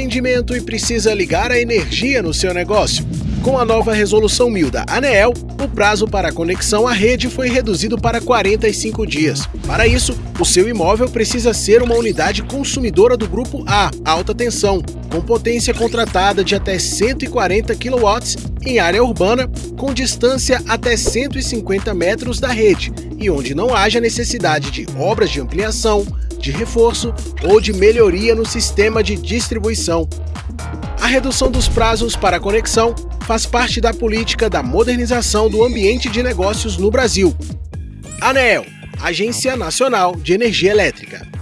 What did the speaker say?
atendimento e precisa ligar a energia no seu negócio. Com a nova Resolução 1000 da ANEEL, o prazo para conexão à rede foi reduzido para 45 dias. Para isso, o seu imóvel precisa ser uma unidade consumidora do grupo A, alta tensão, com potência contratada de até 140 kW em área urbana, com distância até 150 metros da rede e onde não haja necessidade de obras de ampliação, de reforço ou de melhoria no sistema de distribuição. A redução dos prazos para a conexão faz parte da política da modernização do ambiente de negócios no Brasil. ANEEL, Agência Nacional de Energia Elétrica.